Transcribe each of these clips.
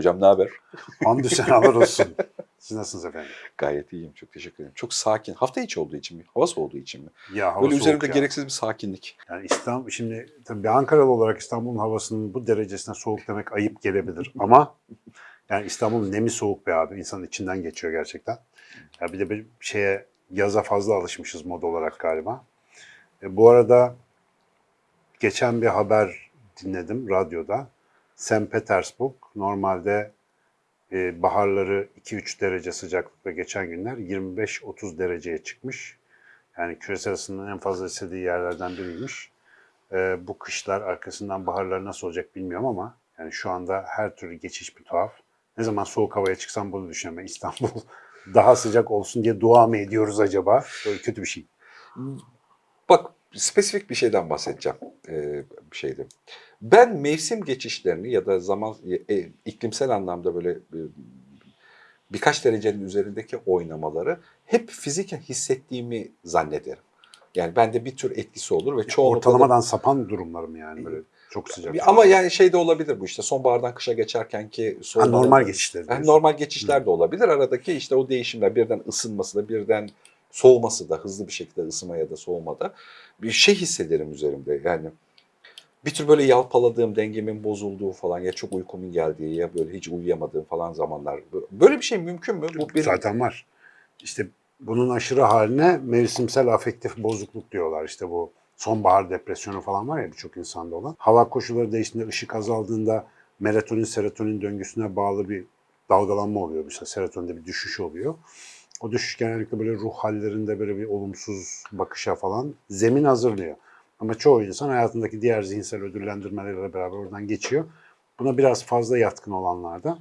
Hocam ne haber? Hamdü senalar olsun. Siz nasılsınız efendim? Gayet iyiyim. Çok teşekkür ederim. Çok sakin. Hafta içi olduğu için mi? Hava soğuduğu için mi? Ya hava Böyle üzerimde ya. gereksiz bir sakinlik. Yani İstanbul, şimdi tabii bir Ankaralı olarak İstanbul'un havasının bu derecesine soğuk demek ayıp gelebilir. Ama yani İstanbul'un nemi soğuk be abi. İnsanın içinden geçiyor gerçekten. Ya bir de bir şeye yaza fazla alışmışız mod olarak galiba. E, bu arada geçen bir haber dinledim radyoda. St. Petersburg normalde e, baharları 2-3 derece sıcaklıkta geçen günler 25-30 dereceye çıkmış. Yani küresel ısının en fazla istediği yerlerden biriymiş. E, bu kışlar arkasından baharlar nasıl olacak bilmiyorum ama yani şu anda her türlü geçiş bir tuhaf. Ne zaman soğuk havaya çıksam bunu düşünüyorum. İstanbul daha sıcak olsun diye dua mı ediyoruz acaba? Böyle kötü bir şey. Bak spesifik bir şeyden bahsedeceğim. Ee, bir şeydi. Ben mevsim geçişlerini ya da zaman e, iklimsel anlamda böyle e, birkaç derecenin üzerindeki oynamaları hep fiziken hissettiğimi zannederim. Yani bende bir tür etkisi olur ve çoğunlukla da- Ortalamadan sapan durumlar mı yani böyle çok sıcak? Ama yani şey de olabilir bu işte sonbahardan kışa geçerken ki normal geçişler. Yani normal geçişler de olabilir. Aradaki işte o değişimler birden ısınması da birden soğuması da hızlı bir şekilde ısınma ya da soğumada bir şey hissederim üzerimde. Yani bir tür böyle yalpaladığım, dengemin bozulduğu falan ya çok uykumun geldiği ya böyle hiç uyuyamadığım falan zamanlar. Böyle bir şey mümkün mü? Bu benim Zaten var. İşte bunun aşırı haline mevsimsel afektif bozukluk diyorlar. İşte bu sonbahar depresyonu falan var ya birçok insanda olan. Hava koşulları değiştiğinde, ışık azaldığında melatonin, serotonin döngüsüne bağlı bir dalgalanma oluyor. Mesela serotoninde bir düşüş oluyor. O düşüş genellikle böyle ruh hallerinde böyle bir olumsuz bakışa falan zemin hazırlıyor. Ama çoğu insan hayatındaki diğer zihinsel ödüllendirmelerle beraber oradan geçiyor. Buna biraz fazla yatkın olanlarda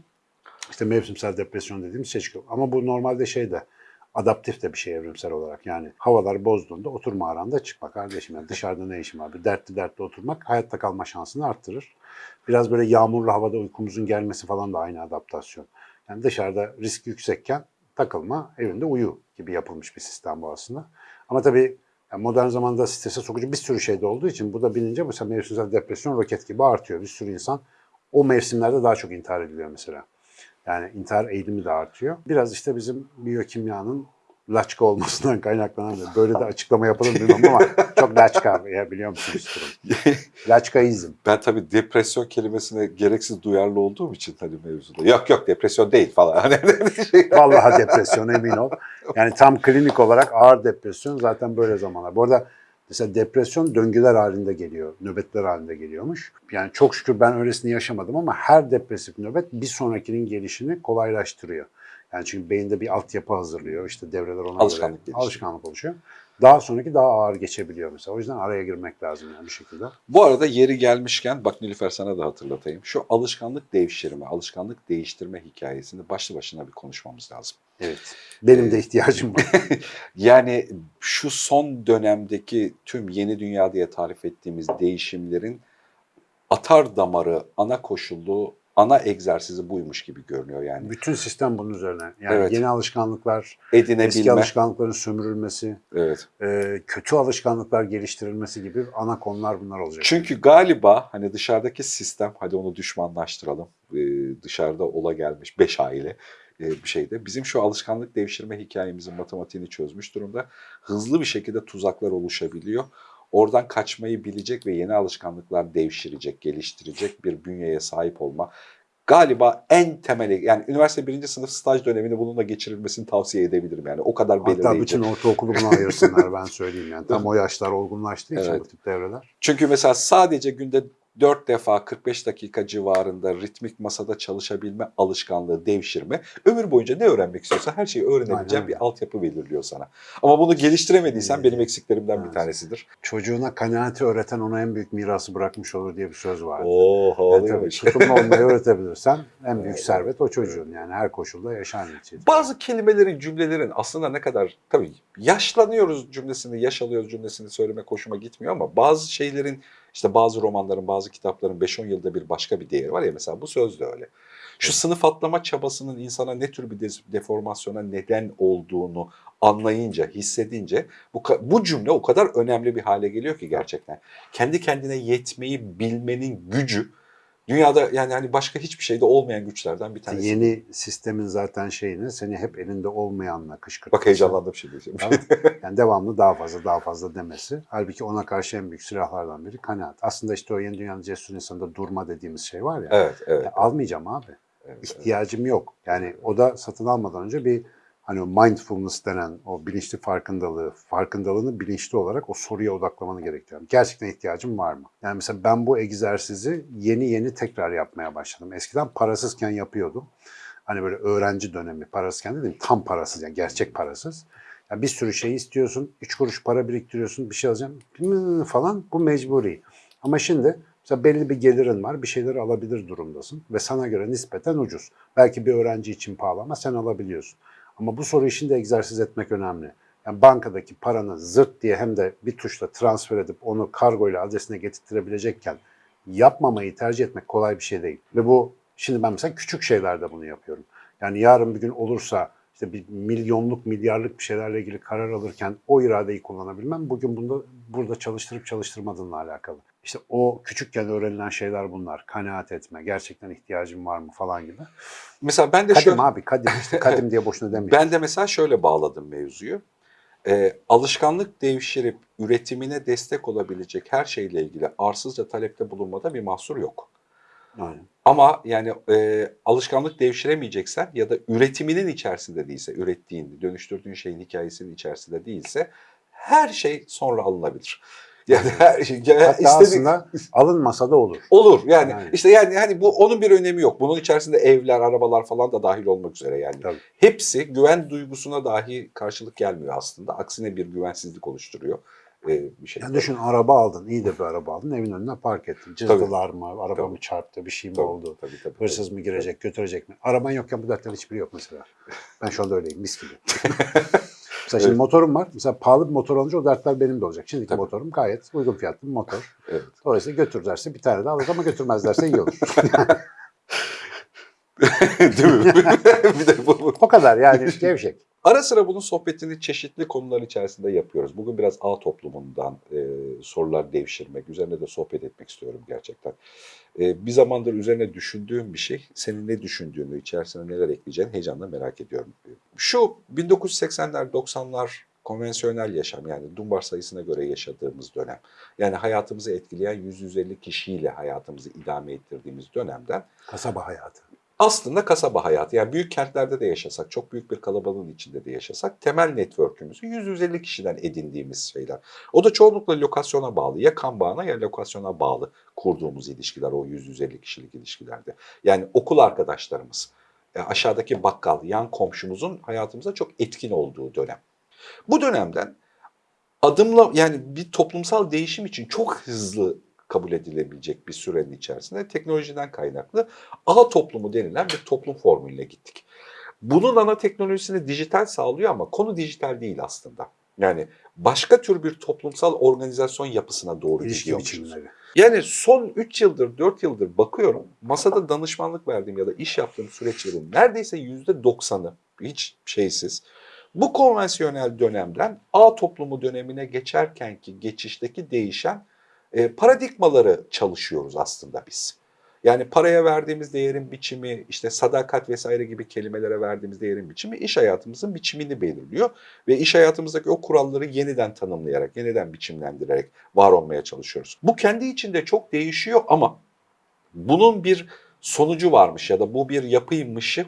işte mevsimsel depresyon dediğimiz şey çıkıyor. Ama bu normalde şey de adaptif de bir şey evrimsel olarak. Yani havalar bozduğunda oturma aranda çıkma kardeşim. Yani dışarıda ne işim var? Bir dertli dertli oturmak hayatta kalma şansını arttırır. Biraz böyle yağmurlu havada uykumuzun gelmesi falan da aynı adaptasyon. Yani dışarıda risk yüksekken takılma, evinde uyu gibi yapılmış bir sistem bu aslında. Ama tabii yani modern zamanda strese sokucu bir sürü şey de olduğu için bu da bilince mesela mevsimsel depresyon roket gibi artıyor. Bir sürü insan o mevsimlerde daha çok intihar ediliyor mesela. Yani intihar eğilimi de artıyor. Biraz işte bizim biyokimyanın laçka olmasından kaynaklanan böyle de açıklama yapalım bilmem ama çok laçka ya biliyor musunuz. Laçkaizm. ben tabii depresyon kelimesine gereksiz duyarlı olduğum için hani mevzuda. Yok yok depresyon değil falan. Hani şey- Vallahi depresyon emin ol. Yani tam klinik olarak ağır depresyon zaten böyle zamanlar. Bu arada mesela depresyon döngüler halinde geliyor, nöbetler halinde geliyormuş. Yani çok şükür ben öylesini yaşamadım ama her depresif nöbet bir sonrakinin gelişini kolaylaştırıyor. Yani çünkü beyinde bir altyapı hazırlıyor. İşte devreler ona Alışkanlık göre alışkanlık oluşuyor. Daha sonraki daha ağır geçebiliyor mesela. O yüzden araya girmek lazım yani bir şekilde. Bu arada yeri gelmişken bak Nilüfer sana da hatırlatayım. Şu alışkanlık devşirme, alışkanlık değiştirme hikayesini başlı başına bir konuşmamız lazım. Evet. Benim Ee, de ihtiyacım var. Yani şu son dönemdeki tüm yeni dünya diye tarif ettiğimiz değişimlerin atar damarı, ana koşulu, ana egzersizi buymuş gibi görünüyor yani. Bütün sistem bunun üzerine. Yani Evet. yeni alışkanlıklar, eski Edinebilme. alışkanlıkların sömürülmesi, Evet. e, kötü alışkanlıklar geliştirilmesi gibi ana konular bunlar olacak. Çünkü galiba hani dışarıdaki sistem, hadi onu düşmanlaştıralım. Ee, dışarıda ola gelmiş beş aile e, bir şeyde. Bizim şu alışkanlık devşirme hikayemizin matematiğini çözmüş durumda. Hızlı bir şekilde tuzaklar oluşabiliyor. Oradan kaçmayı bilecek ve yeni alışkanlıklar devşirecek, geliştirecek bir bünyeye sahip olma. Galiba en temeli yani üniversite birinci sınıf staj dönemini bununla geçirilmesini tavsiye edebilirim yani o kadar belirleyici. Hatta bütün ortaokulu buna ayırsınlar ben söyleyeyim yani. Tam o yaşlar olgunlaştığı için Evet. bu tip devreler. Çünkü mesela sadece günde 4 defa 45 dakika civarında ritmik masada çalışabilme alışkanlığı devşirme ömür boyunca ne öğrenmek istiyorsa her şeyi öğrenebileceğin bir altyapı belirliyor sana. Ama bunu geliştiremediysen benim eksiklerimden bir evet. tanesidir. Çocuğuna kanaati öğreten ona en büyük mirası bırakmış olur diye bir söz var. Oo Yani tabii havalıymış. tutumlu olmayı öğretebilirsen en büyük servet o çocuğun yani her koşulda yaşar neticede. Bazı kelimelerin, cümlelerin aslında ne kadar tabii yaşlanıyoruz cümlesini, yaş alıyoruz cümlesini söylemek hoşuma gitmiyor ama bazı şeylerin işte bazı romanların, bazı kitapların 5-10 yılda bir başka bir değeri var ya mesela bu söz de öyle. Şu sınıf atlama çabasının insana ne tür bir deformasyona neden olduğunu anlayınca, hissedince bu, bu cümle o kadar önemli bir hale geliyor ki gerçekten. Kendi kendine yetmeyi bilmenin gücü Dünyada yani hani başka hiçbir şeyde olmayan güçlerden bir tanesi. Yeni sistemin zaten şeyini seni hep elinde olmayanla kışkırtması. Bak heyecanlandım şimdi. Tamam. Yani devamlı daha fazla daha fazla demesi. Halbuki ona karşı en büyük silahlardan biri kanaat. Aslında işte o yeni dünyanın cesur insanında durma dediğimiz şey var ya. evet, evet. Ya almayacağım abi. evet, evet. İhtiyacım yok. Yani o da satın almadan önce bir hani mindfulness denen o bilinçli farkındalığı, farkındalığını bilinçli olarak o soruya odaklamanı gerektiriyor. Gerçekten ihtiyacım var mı? Yani mesela ben bu egzersizi yeni yeni tekrar yapmaya başladım. Eskiden parasızken yapıyordum. Hani böyle öğrenci dönemi, parasızken dedim tam parasız yani gerçek parasız. Ya bir sürü şey istiyorsun, üç kuruş para biriktiriyorsun, bir şey alacağım hmm, falan bu mecburi. Ama şimdi mesela belli bir gelirin var, bir şeyleri alabilir durumdasın ve sana göre nispeten ucuz. Belki bir öğrenci için pahalı ama sen alabiliyorsun. Ama bu soru işinde egzersiz etmek önemli. Yani bankadaki paranı zırt diye hem de bir tuşla transfer edip onu kargo ile adresine getirtirebilecekken yapmamayı tercih etmek kolay bir şey değil. Ve bu şimdi ben mesela küçük şeylerde bunu yapıyorum. Yani yarın bir gün olursa işte bir milyonluk, milyarlık bir şeylerle ilgili karar alırken o iradeyi kullanabilmem bugün bunda burada çalıştırıp çalıştırmadığınla alakalı. İşte o küçükken öğrenilen şeyler bunlar. Kanaat etme, gerçekten ihtiyacım var mı falan gibi. Mesela ben de Kadim şöyle, abi kadim işte kadim diye boşuna demeyin. ben de mesela şöyle bağladım mevzuyu. Ee, alışkanlık devşirip üretimine destek olabilecek her şeyle ilgili arsızca talepte bulunmada bir mahsur yok. Aynen. Ama yani e, alışkanlık devşiremeyeceksen ya da üretiminin içerisinde değilse, ürettiğin, dönüştürdüğün şeyin hikayesinin içerisinde değilse her şey sonra alınabilir. Yani her şey ya Hatta istedik- aslında alınmasa da olur. olur. Yani Aynen. işte yani hani bu onun bir önemi yok. Bunun içerisinde evler, arabalar falan da dahil olmak üzere yani. Tabii. Hepsi güven duygusuna dahi karşılık gelmiyor aslında. Aksine bir güvensizlik oluşturuyor. e, bir şey. Yani düşün araba aldın, iyi de bir araba aldın, evin önüne park ettin. Cızdılar mı, araba Tabii. mı çarptı, bir şey mi Tabii, oldu? Tabii, tabii, Hırsız tabii. mı girecek, götürecek mi? Araban yokken bu dertlerin hiçbiri yok mesela. Ben şu anda öyleyim, mis gibi. mesela şimdi Evet. motorum var. Mesela pahalı bir motor alınca o dertler benim de olacak. Şimdiki Tabii. motorum gayet uygun fiyatlı bir motor. Evet. Dolayısıyla götürürlerse bir tane daha alırız ama götürmezlerse iyi olur. Değil mi? bir de bu, o kadar yani gevşek. Ara sıra bunun sohbetini çeşitli konular içerisinde yapıyoruz. Bugün biraz ağ toplumundan e, sorular devşirmek, üzerine de sohbet etmek istiyorum gerçekten. E, bir zamandır üzerine düşündüğüm bir şey, senin ne düşündüğünü, içerisine neler ekleyeceğini heyecanla merak ediyorum. Şu 1980'ler, 90'lar konvansiyonel yaşam yani Dunbar sayısına göre yaşadığımız dönem. Yani hayatımızı etkileyen 100-150 kişiyle hayatımızı idame ettirdiğimiz dönemden Kasaba hayatı. Aslında kasaba hayatı yani büyük kentlerde de yaşasak, çok büyük bir kalabalığın içinde de yaşasak temel network'ümüzü 100-150 kişiden edindiğimiz şeyler. O da çoğunlukla lokasyona bağlı. Ya kan bağına ya lokasyona bağlı kurduğumuz ilişkiler o 100-150 kişilik ilişkilerde. Yani okul arkadaşlarımız, e, aşağıdaki bakkal, yan komşumuzun hayatımıza çok etkin olduğu dönem. Bu dönemden adımla yani bir toplumsal değişim için çok hızlı kabul edilebilecek bir sürenin içerisinde teknolojiden kaynaklı ağ toplumu denilen bir toplum formülüne gittik. Bunun ana teknolojisini dijital sağlıyor ama konu dijital değil aslında. Yani başka tür bir toplumsal organizasyon yapısına doğru gidiyormuşuz. Yani son 3 yıldır, 4 yıldır bakıyorum masada danışmanlık verdiğim ya da iş yaptığım süreçlerin neredeyse %90'ı hiç şeysiz. Bu konvansiyonel dönemden A toplumu dönemine geçerkenki geçişteki değişen e, paradigmaları çalışıyoruz aslında biz. Yani paraya verdiğimiz değerin biçimi, işte sadakat vesaire gibi kelimelere verdiğimiz değerin biçimi iş hayatımızın biçimini belirliyor. Ve iş hayatımızdaki o kuralları yeniden tanımlayarak, yeniden biçimlendirerek var olmaya çalışıyoruz. Bu kendi içinde çok değişiyor ama bunun bir sonucu varmış ya da bu bir yapıymışı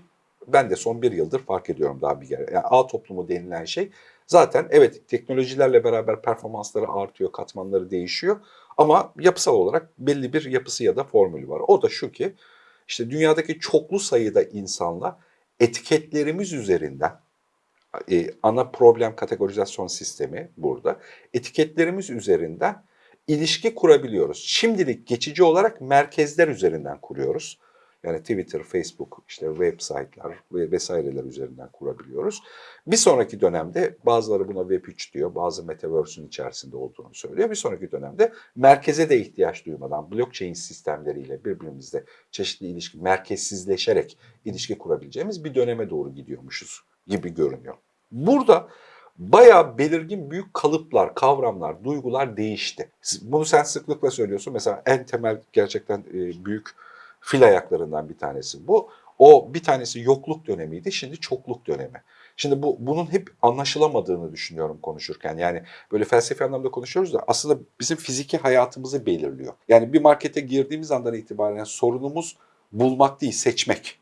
ben de son bir yıldır fark ediyorum daha bir kere. Yani A toplumu denilen şey zaten evet teknolojilerle beraber performansları artıyor, katmanları değişiyor ama yapısal olarak belli bir yapısı ya da formülü var. O da şu ki işte dünyadaki çoklu sayıda insanla etiketlerimiz üzerinden e, ana problem kategorizasyon sistemi burada. Etiketlerimiz üzerinden ilişki kurabiliyoruz. Şimdilik geçici olarak merkezler üzerinden kuruyoruz. Yani Twitter, Facebook, işte website'lar ve vesaireler üzerinden kurabiliyoruz. Bir sonraki dönemde bazıları buna Web3 diyor, bazı Metaverse'ün içerisinde olduğunu söylüyor. Bir sonraki dönemde merkeze de ihtiyaç duymadan blockchain sistemleriyle birbirimizle çeşitli ilişki, merkezsizleşerek ilişki kurabileceğimiz bir döneme doğru gidiyormuşuz gibi görünüyor. Burada bayağı belirgin büyük kalıplar, kavramlar, duygular değişti. Bunu sen sıklıkla söylüyorsun. Mesela en temel gerçekten e, büyük Fil ayaklarından bir tanesi bu. O bir tanesi yokluk dönemiydi, şimdi çokluk dönemi. Şimdi bu bunun hep anlaşılamadığını düşünüyorum konuşurken. Yani böyle felsefi anlamda konuşuyoruz da aslında bizim fiziki hayatımızı belirliyor. Yani bir markete girdiğimiz andan itibaren sorunumuz bulmak değil, seçmek.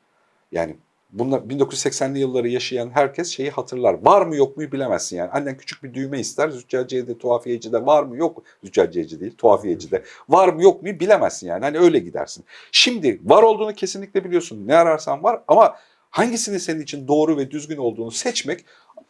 Yani bunlar 1980'li yılları yaşayan herkes şeyi hatırlar. Var mı yok mu bilemezsin yani. Annen küçük bir düğme ister. Züccaciyede, tuhafiyecide var mı yok mu? Züccaciyeci değil, tuhafiyecide. Var mı yok mu bilemezsin yani. Hani öyle gidersin. Şimdi var olduğunu kesinlikle biliyorsun. Ne ararsan var ama hangisinin senin için doğru ve düzgün olduğunu seçmek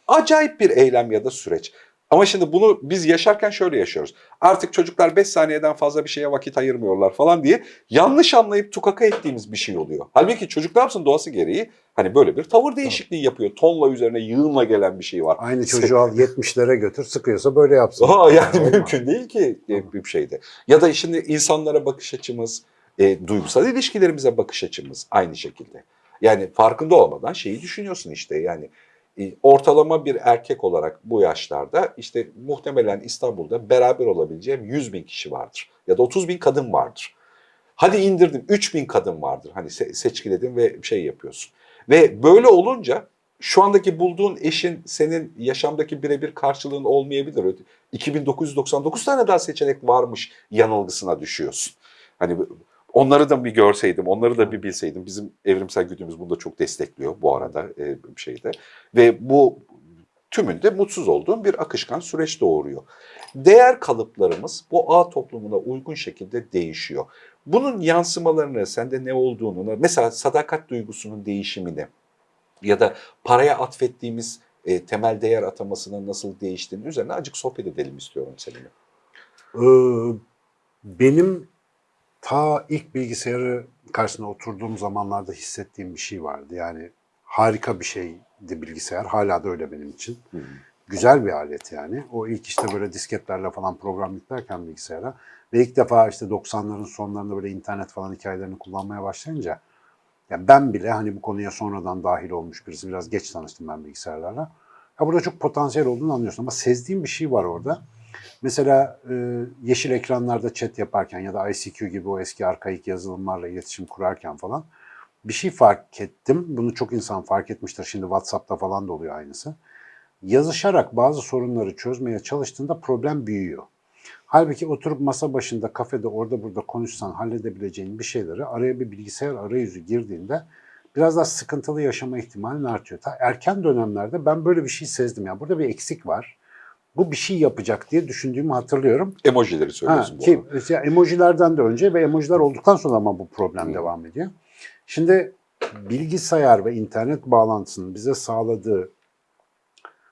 acayip bir eylem ya da süreç. Ama şimdi bunu biz yaşarken şöyle yaşıyoruz. Artık çocuklar 5 saniyeden fazla bir şeye vakit ayırmıyorlar falan diye yanlış anlayıp tukaka ettiğimiz bir şey oluyor. Halbuki çocuk ne yapsın doğası gereği hani böyle bir tavır değişikliği yapıyor. Tonla üzerine yığınla gelen bir şey var. Aynı çocuğu al 70'lere götür sıkıyorsa böyle yapsın. Aa, yani Olmaz. mümkün değil ki bir şeyde. Ya da şimdi insanlara bakış açımız, e, duygusal ilişkilerimize bakış açımız aynı şekilde. Yani farkında olmadan şeyi düşünüyorsun işte yani ortalama bir erkek olarak bu yaşlarda işte muhtemelen İstanbul'da beraber olabileceğim 100 bin kişi vardır. Ya da 30 bin kadın vardır. Hadi indirdim 3 bin kadın vardır. Hani se- seçkiledin ve şey yapıyorsun. Ve böyle olunca şu andaki bulduğun eşin senin yaşamdaki birebir karşılığın olmayabilir. 2999 tane daha seçenek varmış yanılgısına düşüyorsun. Hani onları da bir görseydim, onları da bir bilseydim. Bizim evrimsel güdümüz bunu da çok destekliyor bu arada e, şeyde. Ve bu tümünde mutsuz olduğum bir akışkan süreç doğuruyor. Değer kalıplarımız bu ağ toplumuna uygun şekilde değişiyor. Bunun yansımalarını, sende ne olduğunu, mesela sadakat duygusunun değişimini ya da paraya atfettiğimiz e, temel değer atamasının nasıl değiştiğini üzerine acık sohbet edelim istiyorum seninle. Ee, benim ta ilk bilgisayarı karşısına oturduğum zamanlarda hissettiğim bir şey vardı. Yani harika bir şeydi bilgisayar. Hala da öyle benim için. Güzel bir alet yani. O ilk işte böyle disketlerle falan program yüklerken bilgisayara ve ilk defa işte 90'ların sonlarında böyle internet falan hikayelerini kullanmaya başlayınca ya ben bile hani bu konuya sonradan dahil olmuş birisi biraz geç tanıştım ben bilgisayarlarla. Ya burada çok potansiyel olduğunu anlıyorsun ama sezdiğim bir şey var orada. Mesela e, yeşil ekranlarda chat yaparken ya da ICQ gibi o eski arkaik yazılımlarla iletişim kurarken falan bir şey fark ettim. Bunu çok insan fark etmiştir. Şimdi WhatsApp'ta falan da oluyor aynısı. Yazışarak bazı sorunları çözmeye çalıştığında problem büyüyor. Halbuki oturup masa başında, kafede, orada burada konuşsan halledebileceğin bir şeyleri araya bir bilgisayar arayüzü girdiğinde biraz daha sıkıntılı yaşama ihtimalin artıyor. Ta erken dönemlerde ben böyle bir şey sezdim. Yani burada bir eksik var. Bu bir şey yapacak diye düşündüğümü hatırlıyorum. Emojileri Ha, söylüyorsun bu ki arada. emojilerden de önce ve emojiler olduktan sonra ama bu problem Hı. devam ediyor. Şimdi bilgisayar ve internet bağlantısının bize sağladığı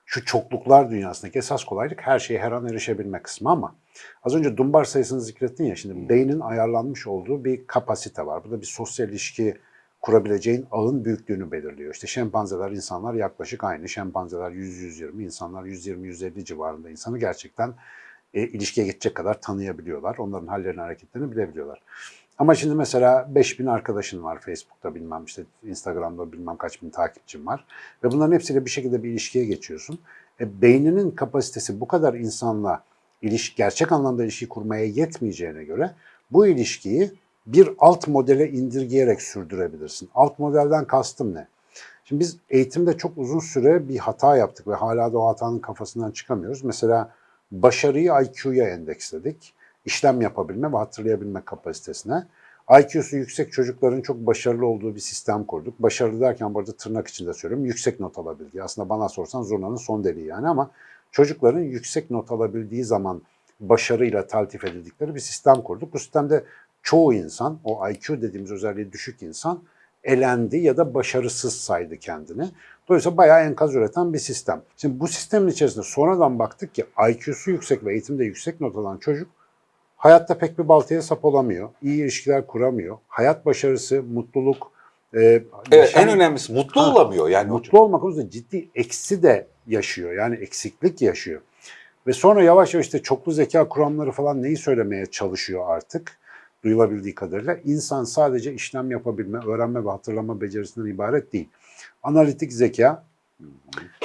şu çokluklar dünyasındaki esas kolaylık her şeye her an erişebilme kısmı ama az önce dumbar sayısını zikrettin ya şimdi beynin ayarlanmış olduğu bir kapasite var. Burada bir sosyal ilişki kurabileceğin ağın büyüklüğünü belirliyor. İşte şempanzeler, insanlar yaklaşık aynı. Şempanzeler 100-120, insanlar 120-150 civarında insanı gerçekten e, ilişkiye geçecek kadar tanıyabiliyorlar. Onların hallerini, hareketlerini bilebiliyorlar. Ama şimdi mesela 5000 arkadaşın var Facebook'ta bilmem işte Instagram'da bilmem kaç bin takipçin var. Ve bunların hepsiyle bir şekilde bir ilişkiye geçiyorsun. E, beyninin kapasitesi bu kadar insanla ilişki, gerçek anlamda ilişki kurmaya yetmeyeceğine göre bu ilişkiyi bir alt modele indirgeyerek sürdürebilirsin. Alt modelden kastım ne? Şimdi biz eğitimde çok uzun süre bir hata yaptık ve hala da o hatanın kafasından çıkamıyoruz. Mesela başarıyı IQ'ya endeksledik. İşlem yapabilme ve hatırlayabilme kapasitesine. IQ'su yüksek çocukların çok başarılı olduğu bir sistem kurduk. Başarılı derken burada tırnak içinde söylüyorum. Yüksek not alabildiği. Aslında bana sorsan zurnanın son deliği yani ama çocukların yüksek not alabildiği zaman başarıyla taltif edildikleri bir sistem kurduk. Bu sistemde çoğu insan, o IQ dediğimiz özelliği düşük insan elendi ya da başarısız saydı kendini. Dolayısıyla bayağı enkaz üreten bir sistem. Şimdi bu sistemin içerisinde sonradan baktık ki IQ'su yüksek ve eğitimde yüksek not alan çocuk hayatta pek bir baltaya sap olamıyor. iyi ilişkiler kuramıyor. Hayat başarısı, mutluluk, e, Evet, yaşam- en önemlisi mutlu Ha, olamıyor yani. mutlu olmak konusunda ciddi eksi de yaşıyor. Yani eksiklik yaşıyor. Ve sonra yavaş yavaş işte çoklu zeka kuramları falan neyi söylemeye çalışıyor artık duyulabildiği kadarıyla. İnsan sadece işlem yapabilme, öğrenme ve hatırlama becerisinden ibaret değil. Analitik zeka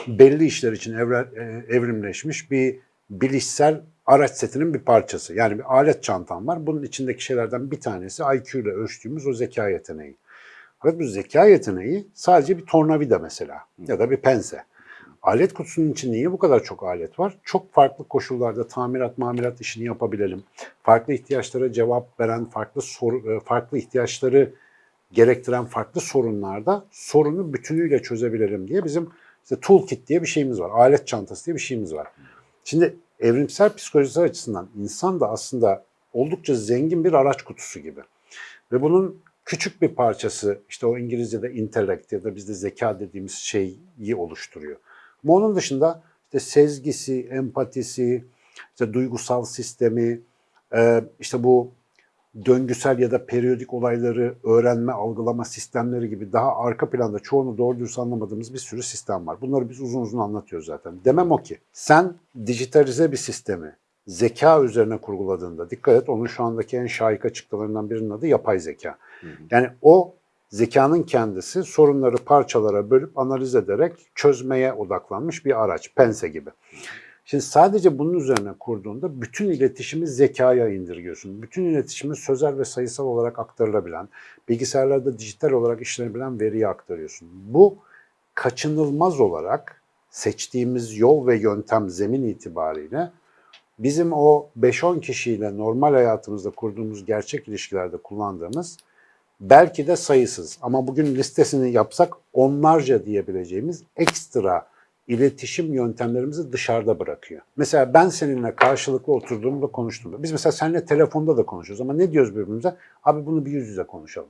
belli işler için evre- e, evrimleşmiş bir bilişsel araç setinin bir parçası. Yani bir alet çantam var. Bunun içindeki şeylerden bir tanesi IQ ile ölçtüğümüz o zeka yeteneği. Fakat bu zeka yeteneği sadece bir tornavida mesela ya da bir pense. Alet kutusunun içinde niye bu kadar çok alet var? Çok farklı koşullarda tamirat, mamirat işini yapabilelim. Farklı ihtiyaçlara cevap veren, farklı soru, e, farklı ihtiyaçları gerektiren farklı sorunlarda sorunu bütünüyle çözebilirim diye bizim işte toolkit diye bir şeyimiz var. Alet çantası diye bir şeyimiz var. Şimdi evrimsel psikolojisi açısından insan da aslında oldukça zengin bir araç kutusu gibi. Ve bunun küçük bir parçası işte o İngilizce'de intellect ya da bizde zeka dediğimiz şeyi oluşturuyor. Ama onun dışında işte sezgisi, empatisi, işte duygusal sistemi, e, işte bu döngüsel ya da periyodik olayları öğrenme, algılama sistemleri gibi daha arka planda çoğunu doğru dürüst anlamadığımız bir sürü sistem var. Bunları biz uzun uzun anlatıyoruz zaten. Demem o ki sen dijitalize bir sistemi zeka üzerine kurguladığında dikkat et onun şu andaki en şahik açıklamalarından birinin adı yapay zeka. Yani o zekanın kendisi sorunları parçalara bölüp analiz ederek çözmeye odaklanmış bir araç, pense gibi. Şimdi sadece bunun üzerine kurduğunda bütün iletişimi zekaya indirgiyorsun. Bütün iletişimi sözel ve sayısal olarak aktarılabilen, bilgisayarlarda dijital olarak işlenebilen veriye aktarıyorsun. Bu kaçınılmaz olarak seçtiğimiz yol ve yöntem zemin itibariyle bizim o 5-10 kişiyle normal hayatımızda kurduğumuz gerçek ilişkilerde kullandığımız belki de sayısız ama bugün listesini yapsak onlarca diyebileceğimiz ekstra iletişim yöntemlerimizi dışarıda bırakıyor. Mesela ben seninle karşılıklı oturduğumda konuştuğumda, biz mesela seninle telefonda da konuşuyoruz ama ne diyoruz birbirimize? Abi bunu bir yüz yüze konuşalım.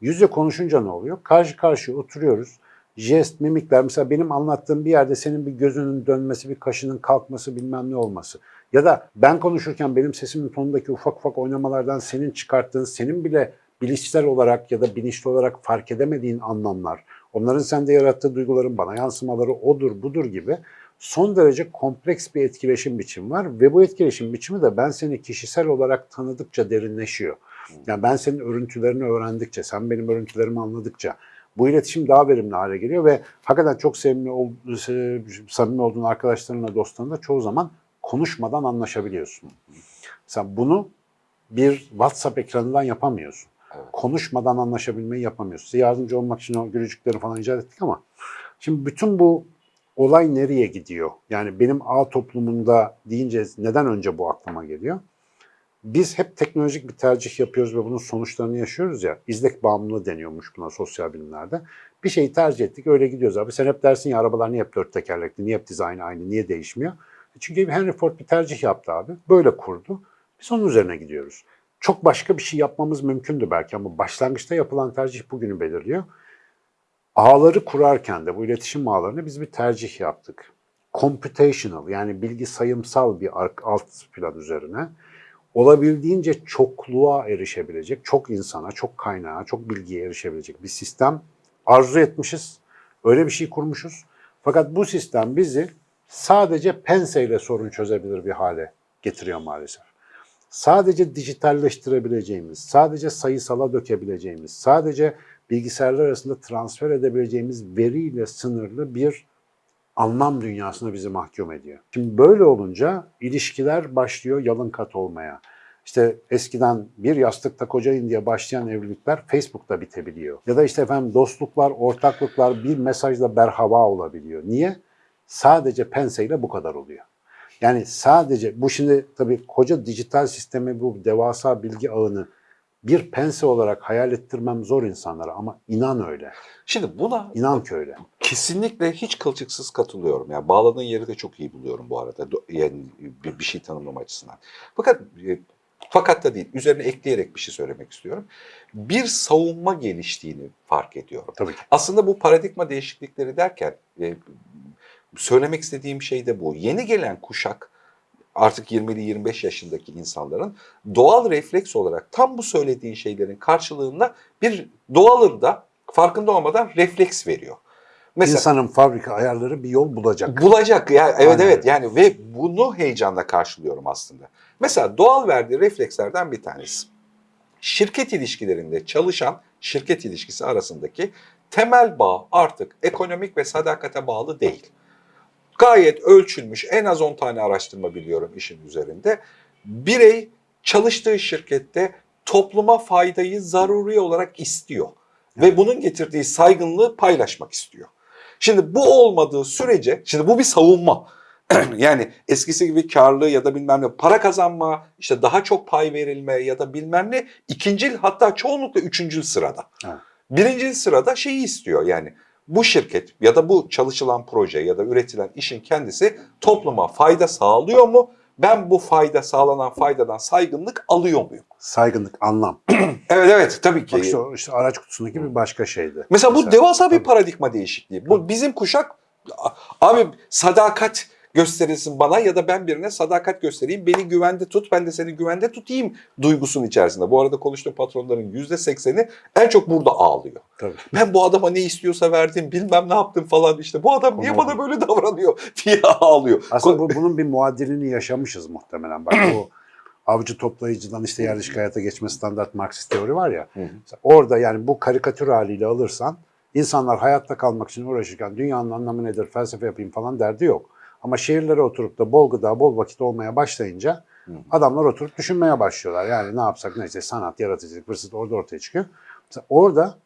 Yüz yüze konuşunca ne oluyor? Karşı karşıya oturuyoruz. Jest, mimikler, mesela benim anlattığım bir yerde senin bir gözünün dönmesi, bir kaşının kalkması, bilmem ne olması. Ya da ben konuşurken benim sesimin tonundaki ufak ufak oynamalardan senin çıkarttığın, senin bile bilişsel olarak ya da bilinçli olarak fark edemediğin anlamlar, onların sende yarattığı duyguların bana yansımaları odur budur gibi son derece kompleks bir etkileşim biçimi var ve bu etkileşim biçimi de ben seni kişisel olarak tanıdıkça derinleşiyor. Yani ben senin örüntülerini öğrendikçe, sen benim örüntülerimi anladıkça bu iletişim daha verimli hale geliyor ve hakikaten çok sevimli, ol, samimi olduğun arkadaşlarınla, dostlarınla çoğu zaman konuşmadan anlaşabiliyorsun. Sen bunu bir WhatsApp ekranından yapamıyorsun. Konuşmadan anlaşabilmeyi yapamıyorsun. Size yardımcı olmak için o gülücükleri falan icat ettik ama şimdi bütün bu olay nereye gidiyor? Yani benim ağ toplumunda deyince neden önce bu aklıma geliyor? Biz hep teknolojik bir tercih yapıyoruz ve bunun sonuçlarını yaşıyoruz ya. İzlek bağımlılığı deniyormuş buna sosyal bilimlerde. Bir şeyi tercih ettik öyle gidiyoruz abi. Sen hep dersin ya arabalar niye hep dört tekerlekli, niye hep dizaynı aynı, niye değişmiyor? Çünkü Henry Ford bir tercih yaptı abi. Böyle kurdu. Biz onun üzerine gidiyoruz. Çok başka bir şey yapmamız mümkündü belki ama başlangıçta yapılan tercih bugünü belirliyor. Ağları kurarken de bu iletişim ağlarını biz bir tercih yaptık. Computational yani bilgi sayımsal bir alt plan üzerine olabildiğince çokluğa erişebilecek, çok insana, çok kaynağa, çok bilgiye erişebilecek bir sistem arzu etmişiz. Öyle bir şey kurmuşuz. Fakat bu sistem bizi sadece penseyle sorun çözebilir bir hale getiriyor maalesef. Sadece dijitalleştirebileceğimiz, sadece sayısala dökebileceğimiz, sadece bilgisayarlar arasında transfer edebileceğimiz veriyle sınırlı bir anlam dünyasına bizi mahkum ediyor. Şimdi böyle olunca ilişkiler başlıyor yalın kat olmaya. İşte eskiden bir yastıkta kocayın diye başlayan evlilikler Facebook'ta bitebiliyor. Ya da işte efendim dostluklar, ortaklıklar bir mesajla berhava olabiliyor. Niye? Sadece penseyle bu kadar oluyor. Yani sadece bu şimdi tabii koca dijital sistemi bu devasa bilgi ağını bir pense olarak hayal ettirmem zor insanlara ama inan öyle. Şimdi buna İnan ki öyle. kesinlikle hiç kılçıksız katılıyorum. Yani bağladığın yeri de çok iyi buluyorum bu arada. Yani bir, bir şey tanımlama açısından. Fakat e, fakat da değil. Üzerine ekleyerek bir şey söylemek istiyorum. Bir savunma geliştiğini fark ediyorum. Tabii ki. Aslında bu paradigma değişiklikleri derken e, söylemek istediğim şey de bu. Yeni gelen kuşak artık 20'li 25 yaşındaki insanların doğal refleks olarak tam bu söylediğin şeylerin karşılığında bir doğalında farkında olmadan refleks veriyor. Mesela İnsanın fabrika ayarları bir yol bulacak. bulacak ya evet Aynen evet yani ve bunu heyecanla karşılıyorum aslında. Mesela doğal verdiği reflekslerden bir tanesi. Şirket ilişkilerinde çalışan şirket ilişkisi arasındaki temel bağ artık ekonomik ve sadakate bağlı değil. Gayet ölçülmüş en az 10 tane araştırma biliyorum işin üzerinde. Birey çalıştığı şirkette topluma faydayı zaruri olarak istiyor. Ve bunun getirdiği saygınlığı paylaşmak istiyor. Şimdi bu olmadığı sürece, şimdi bu bir savunma. yani eskisi gibi karlı ya da bilmem ne para kazanma, işte daha çok pay verilme ya da bilmem ne ikincil hatta çoğunlukla üçüncül sırada. Evet. Birincil sırada şeyi istiyor yani bu şirket ya da bu çalışılan proje ya da üretilen işin kendisi topluma fayda sağlıyor mu? Ben bu fayda sağlanan faydadan saygınlık alıyor muyum? Saygınlık, anlam. Evet evet tabii ki. Bak işte, işte araç kutusundaki bir başka şeydi. Mesela bu Mesela- devasa bir Tabii. paradigma değişikliği. Bu bizim kuşak abi sadakat gösterilsin bana ya da ben birine sadakat göstereyim. Beni güvende tut, ben de seni güvende tutayım duygusunun içerisinde. Bu arada konuştuğum patronların yüzde sekseni en çok burada ağlıyor. Tabii. Ben bu adama ne istiyorsa verdim, bilmem ne yaptım falan işte. Bu adam niye Ama- bana böyle davranıyor diye ağlıyor. Aslında bu, bunun bir muadilini yaşamışız muhtemelen. Bak bu avcı toplayıcıdan işte yerleşik hayata geçme standart Marksist teori var ya. Hı hı. Mesela Orada yani bu karikatür haliyle alırsan insanlar hayatta kalmak için uğraşırken dünyanın anlamı nedir, felsefe yapayım falan derdi yok. Ama şehirlere oturup da bol gıda, bol vakit olmaya başlayınca Hı. adamlar oturup düşünmeye başlıyorlar. Yani ne yapsak neyse sanat, yaratıcılık, fırsat orada ortaya çıkıyor. Mesela orada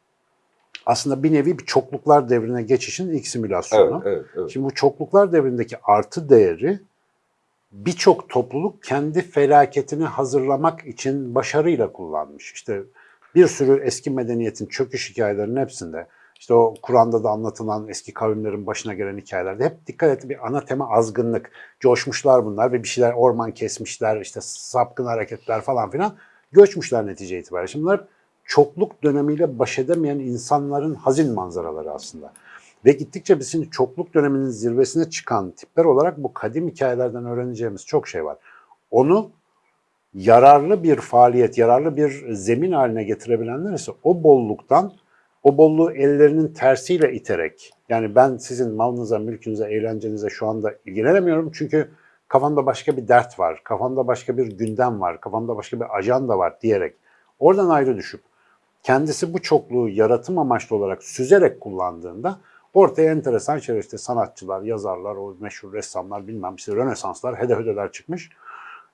aslında bir nevi bir çokluklar devrine geçişin ilk simülasyonu. Evet, evet, evet. Şimdi bu çokluklar devrindeki artı değeri birçok topluluk kendi felaketini hazırlamak için başarıyla kullanmış. İşte bir sürü eski medeniyetin çöküş hikayelerinin hepsinde işte o Kur'an'da da anlatılan eski kavimlerin başına gelen hikayelerde hep dikkat et bir ana tema azgınlık. Coşmuşlar bunlar ve bir şeyler orman kesmişler, işte sapkın hareketler falan filan. Göçmüşler netice itibariyle. Şimdi bunlar çokluk dönemiyle baş edemeyen insanların hazin manzaraları aslında. Ve gittikçe biz şimdi çokluk döneminin zirvesine çıkan tipler olarak bu kadim hikayelerden öğreneceğimiz çok şey var. Onu yararlı bir faaliyet, yararlı bir zemin haline getirebilenler ise o bolluktan, o bolluğu ellerinin tersiyle iterek, yani ben sizin malınıza, mülkünüze, eğlencenize şu anda ilgilenemiyorum çünkü kafamda başka bir dert var, kafamda başka bir gündem var, kafamda başka bir ajanda var diyerek oradan ayrı düşüp kendisi bu çokluğu yaratım amaçlı olarak süzerek kullandığında ortaya enteresan şeyler işte sanatçılar, yazarlar, o meşhur ressamlar bilmem işte Rönesanslar, hede çıkmış.